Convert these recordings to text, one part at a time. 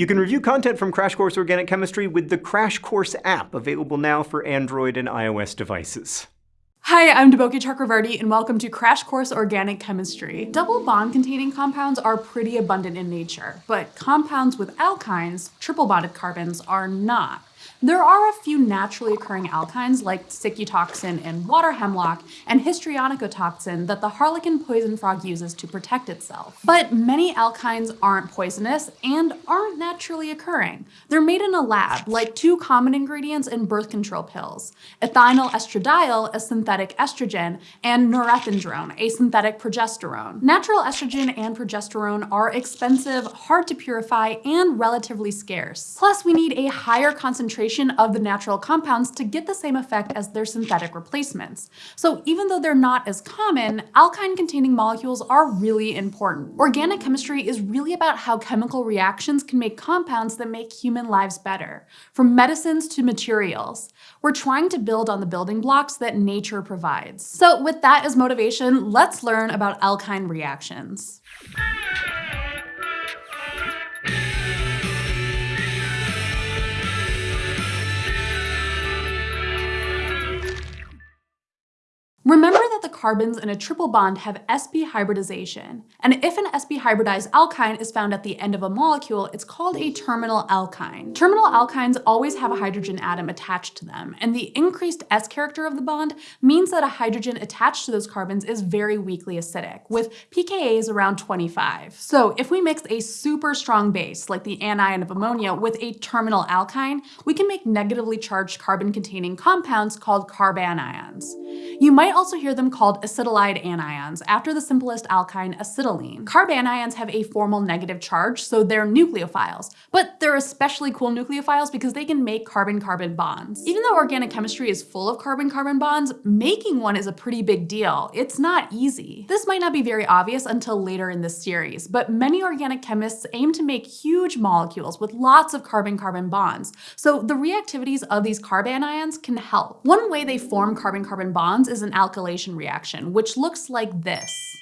You can review content from Crash Course Organic Chemistry with the Crash Course app, available now for Android and iOS devices. Hi, I'm Deboki Chakravarty and welcome to Crash Course Organic Chemistry. Double bond containing compounds are pretty abundant in nature, but compounds with alkynes, triple bonded carbons, are not. There are a few naturally occurring alkynes like toxin and water hemlock and histrionicotoxin that the harlequin poison frog uses to protect itself. But many alkynes aren't poisonous and aren't naturally occurring. They're made in a lab, like two common ingredients in birth control pills, ethinyl estradiol, a synthetic estrogen, and norethindrone, a synthetic progesterone. Natural estrogen and progesterone are expensive, hard to purify, and relatively scarce. Plus, we need a higher concentration concentration of the natural compounds to get the same effect as their synthetic replacements. So even though they're not as common, alkyne-containing molecules are really important. Organic chemistry is really about how chemical reactions can make compounds that make human lives better, from medicines to materials. We're trying to build on the building blocks that nature provides. So with that as motivation, let's learn about alkyne reactions. Remember that the carbons in a triple bond have sp hybridization, and if an sp hybridized alkyne is found at the end of a molecule, it's called a terminal alkyne. Terminal alkynes always have a hydrogen atom attached to them, and the increased S character of the bond means that a hydrogen attached to those carbons is very weakly acidic, with pKa's around 25. So if we mix a super strong base, like the anion of ammonia, with a terminal alkyne, we can make negatively charged carbon-containing compounds called carbanions. You might also hear them called acetylide anions, after the simplest alkyne acetylene. Carbanions have a formal negative charge, so they're nucleophiles, but they're especially cool nucleophiles because they can make carbon-carbon bonds. Even though organic chemistry is full of carbon-carbon bonds, making one is a pretty big deal. It's not easy. This might not be very obvious until later in this series, but many organic chemists aim to make huge molecules with lots of carbon-carbon bonds, so the reactivities of these carbanions can help. One way they form carbon-carbon bonds is an alkylation reaction, which looks like this.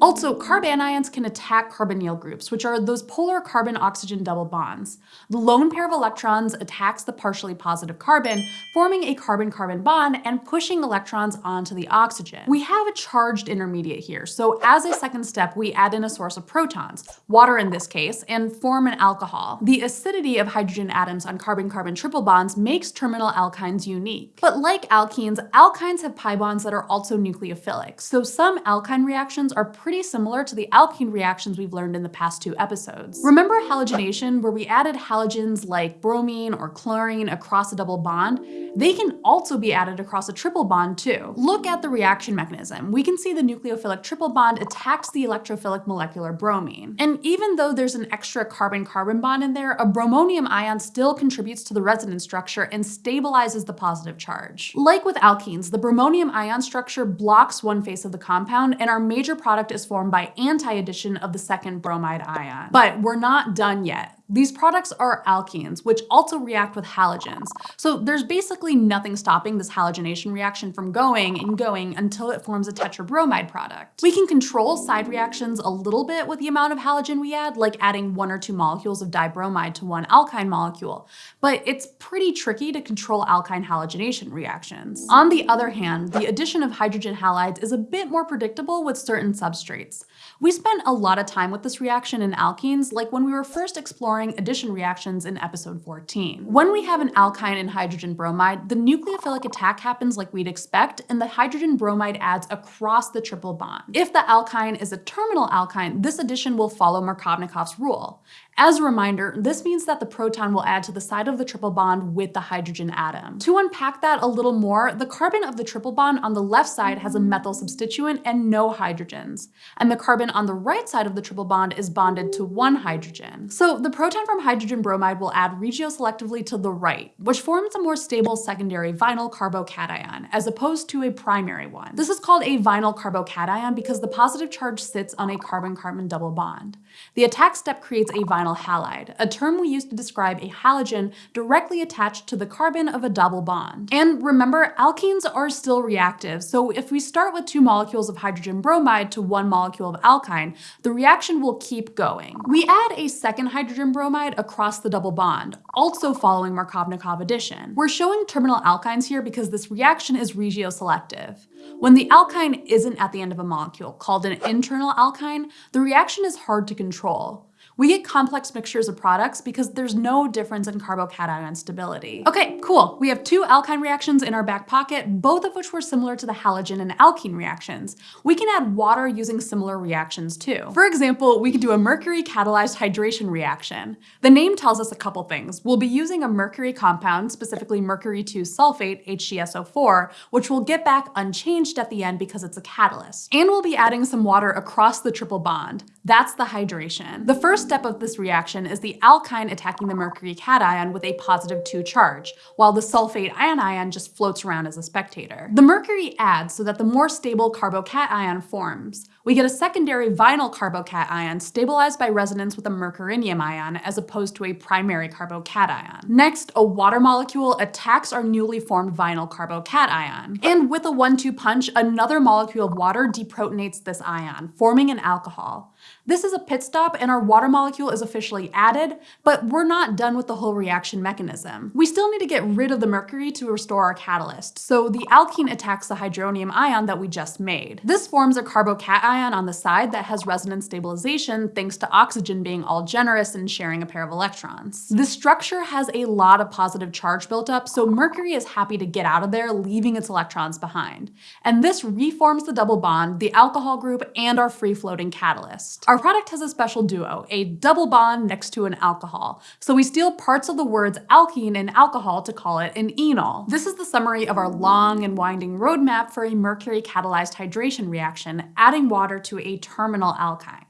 Also, carbanions can attack carbonyl groups, which are those polar carbon-oxygen double bonds. The lone pair of electrons attacks the partially positive carbon, forming a carbon-carbon bond and pushing electrons onto the oxygen. We have a charged intermediate here, so as a second step, we add in a source of protons, water in this case, and form an alcohol. The acidity of hydrogen atoms on carbon-carbon triple bonds makes terminal alkynes unique. But like alkenes, alkynes have pi bonds that are also nucleophilic, so some alkyne reactions are pretty similar to the alkene reactions we've learned in the past two episodes. Remember halogenation, where we added halogens like bromine or chlorine across a double bond? They can also be added across a triple bond too. Look at the reaction mechanism. We can see the nucleophilic triple bond attacks the electrophilic molecular bromine. And even though there's an extra carbon-carbon bond in there, a bromonium ion still contributes to the resonance structure and stabilizes the positive charge. Like with alkenes, the bromonium ion structure blocks one face of the compound, and our major product is formed by anti-addition of the second bromide ion. But we're not done yet. These products are alkenes, which also react with halogens. So there's basically nothing stopping this halogenation reaction from going and going until it forms a tetrabromide product. We can control side reactions a little bit with the amount of halogen we add, like adding one or two molecules of dibromide to one alkyne molecule, but it's pretty tricky to control alkyne halogenation reactions. On the other hand, the addition of hydrogen halides is a bit more predictable with certain substrates. We spent a lot of time with this reaction in alkenes, like when we were first exploring exploring addition reactions in episode 14. When we have an alkyne and hydrogen bromide, the nucleophilic attack happens like we'd expect, and the hydrogen bromide adds across the triple bond. If the alkyne is a terminal alkyne, this addition will follow Markovnikov's rule. As a reminder, this means that the proton will add to the side of the triple bond with the hydrogen atom. To unpack that a little more, the carbon of the triple bond on the left side has a methyl substituent and no hydrogens, and the carbon on the right side of the triple bond is bonded to one hydrogen. So the proton from hydrogen bromide will add regioselectively to the right, which forms a more stable secondary vinyl carbocation, as opposed to a primary one. This is called a vinyl carbocation because the positive charge sits on a carbon-carbon double bond. The attack step creates a vinyl halide, a term we use to describe a halogen directly attached to the carbon of a double bond. And remember, alkenes are still reactive, so if we start with two molecules of hydrogen bromide to one molecule of alkyne, the reaction will keep going. We add a second hydrogen bromide across the double bond, also following Markovnikov addition. We're showing terminal alkynes here because this reaction is regioselective. When the alkyne isn't at the end of a molecule, called an internal alkyne, the reaction is hard to control. We get complex mixtures of products because there's no difference in carbocation stability. Okay, cool. We have two alkyne reactions in our back pocket, both of which were similar to the halogen and alkene reactions. We can add water using similar reactions too. For example, we could do a mercury catalyzed hydration reaction. The name tells us a couple things. We'll be using a mercury compound, specifically mercury 2 sulfate, HgSO4, which we'll get back unchanged at the end because it's a catalyst. And we'll be adding some water across the triple bond. That's the hydration. The first step of this reaction is the alkyne attacking the mercury cation with a positive 2 charge, while the sulfate anion just floats around as a spectator. The mercury adds so that the more stable carbocation forms. We get a secondary vinyl carbocation stabilized by resonance with a mercurinium ion as opposed to a primary carbocation. Next, a water molecule attacks our newly formed vinyl carbocation. And with a 1-2 punch, another molecule of water deprotonates this ion, forming an alcohol. This is a pit stop and our water molecule is officially added, but we're not done with the whole reaction mechanism. We still need to get rid of the mercury to restore our catalyst, so the alkene attacks the hydronium ion that we just made. This forms a carbocation on the side that has resonance stabilization thanks to oxygen being all generous and sharing a pair of electrons. The structure has a lot of positive charge built up, so mercury is happy to get out of there, leaving its electrons behind. And this reforms the double bond, the alcohol group, and our free-floating catalyst. Our product has a special duo, a double bond next to an alcohol, so we steal parts of the words alkene and alcohol to call it an enol. This is the summary of our long and winding roadmap for a mercury catalyzed hydration reaction, adding water to a terminal alkyne.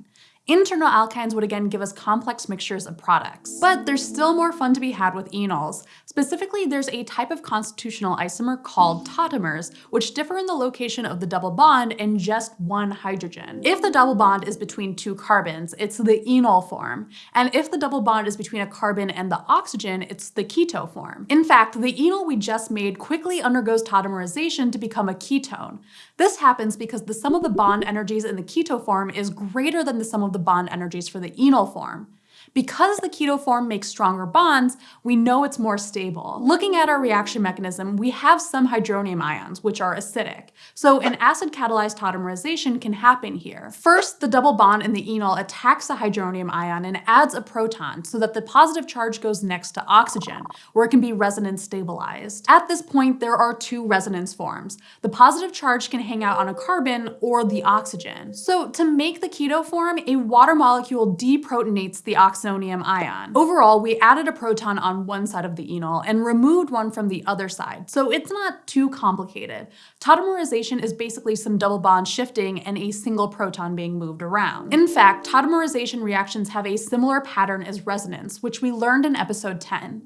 Internal alkynes would again give us complex mixtures of products. But there's still more fun to be had with enols. Specifically, there's a type of constitutional isomer called tautomers, which differ in the location of the double bond and just one hydrogen. If the double bond is between two carbons, it's the enol form. And if the double bond is between a carbon and the oxygen, it's the keto form. In fact, the enol we just made quickly undergoes tautomerization to become a ketone. This happens because the sum of the bond energies in the keto form is greater than the sum of the bond energies for the enol form. Because the keto form makes stronger bonds, we know it's more stable. Looking at our reaction mechanism, we have some hydronium ions, which are acidic. So an acid-catalyzed tautomerization can happen here. First, the double bond in the enol attacks the hydronium ion and adds a proton so that the positive charge goes next to oxygen, where it can be resonance stabilized. At this point, there are two resonance forms. The positive charge can hang out on a carbon or the oxygen. So to make the keto form, a water molecule deprotonates the oxygen ion. Overall, we added a proton on one side of the enol and removed one from the other side, so it's not too complicated. Tautomerization is basically some double bond shifting and a single proton being moved around. In fact, tautomerization reactions have a similar pattern as resonance, which we learned in episode 10.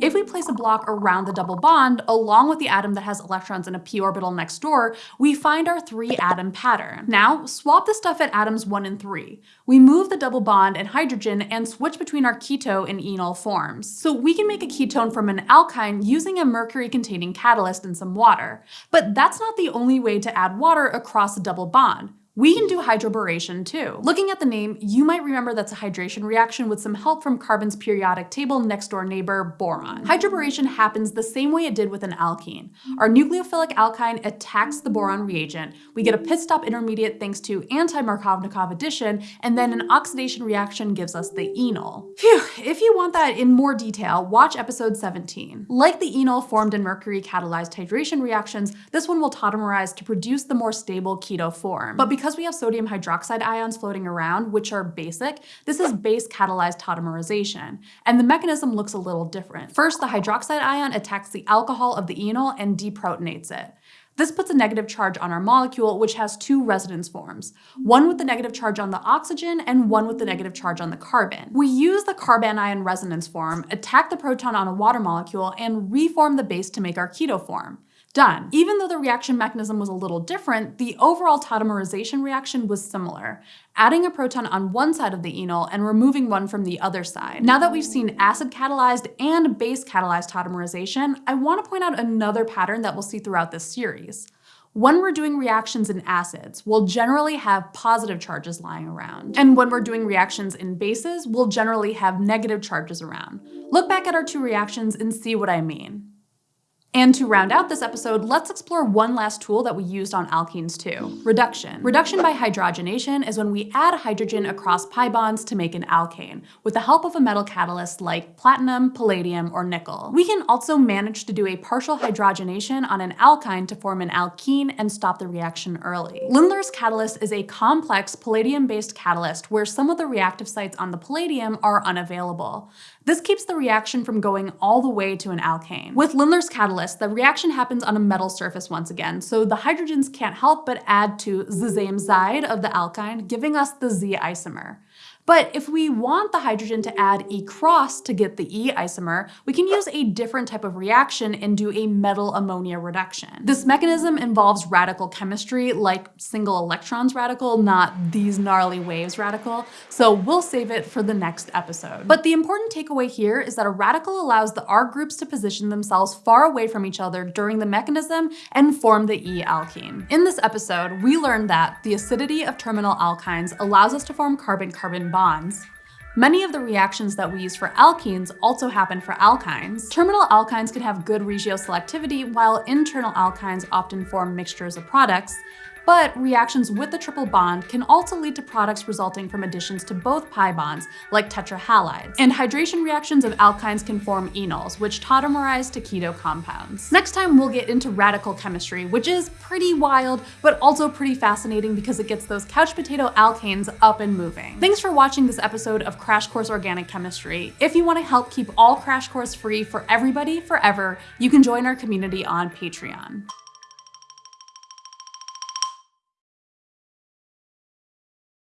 If we place a block around the double bond, along with the atom that has electrons in a p orbital next door, we find our three atom pattern. Now, swap the stuff at atoms 1 and 3. We move the double bond and hydrogen and switch between our keto and enol forms. So we can make a ketone from an alkyne using a mercury-containing catalyst and some water. But that's not the only way to add water across a double bond. We can do hydroboration too. Looking at the name, you might remember that's a hydration reaction with some help from carbon's periodic table next door neighbor, boron. Hydroboration happens the same way it did with an alkene. Our nucleophilic alkyne attacks the boron reagent, we get a pit stop intermediate thanks to anti-Markovnikov addition, and then an oxidation reaction gives us the enol. Phew, if you want that in more detail, watch episode 17. Like the enol formed in mercury catalyzed hydration reactions, this one will tautomerize to produce the more stable keto form. But because because we have sodium hydroxide ions floating around, which are basic, this is base catalyzed tautomerization, and the mechanism looks a little different. First, the hydroxide ion attacks the alcohol of the enol and deprotonates it. This puts a negative charge on our molecule, which has two resonance forms, one with the negative charge on the oxygen and one with the negative charge on the carbon. We use the carbanion resonance form, attack the proton on a water molecule, and reform the base to make our keto form. Done. Even though the reaction mechanism was a little different, the overall tautomerization reaction was similar, adding a proton on one side of the enol and removing one from the other side. Now that we've seen acid-catalyzed and base-catalyzed tautomerization, I want to point out another pattern that we'll see throughout this series. When we're doing reactions in acids, we'll generally have positive charges lying around. And when we're doing reactions in bases, we'll generally have negative charges around. Look back at our two reactions and see what I mean. And to round out this episode, let's explore one last tool that we used on alkenes too, reduction. Reduction by hydrogenation is when we add hydrogen across pi bonds to make an alkane, with the help of a metal catalyst like platinum, palladium, or nickel. We can also manage to do a partial hydrogenation on an alkyne to form an alkene and stop the reaction early. Lindlar's catalyst is a complex palladium-based catalyst where some of the reactive sites on the palladium are unavailable. This keeps the reaction from going all the way to an alkane. With Lindlar's catalyst, the reaction happens on a metal surface once again, so the hydrogens can't help but add to the same side of the alkyne, giving us the Z isomer. But if we want the hydrogen to add E cross to get the E isomer, we can use a different type of reaction and do a metal ammonia reduction. This mechanism involves radical chemistry, like single electrons radical, not these gnarly waves radical, so we'll save it for the next episode. But the important takeaway here is that a radical allows the R groups to position themselves far away from each other during the mechanism and form the E alkene. In this episode, we learned that the acidity of terminal alkynes allows us to form carbon-carbon bonds. Many of the reactions that we use for alkenes also happen for alkynes. Terminal alkynes can have good regioselectivity, while internal alkynes often form mixtures of products, but reactions with the triple bond can also lead to products resulting from additions to both pi bonds, like tetrahalides. And hydration reactions of alkynes can form enols, which tautomerize to keto compounds. Next time we'll get into radical chemistry, which is pretty wild, but also pretty fascinating because it gets those couch potato alkanes up and moving. Thanks for watching this episode of Crash Course Organic Chemistry. If you want to help keep all Crash Course free for everybody forever, you can join our community on Patreon.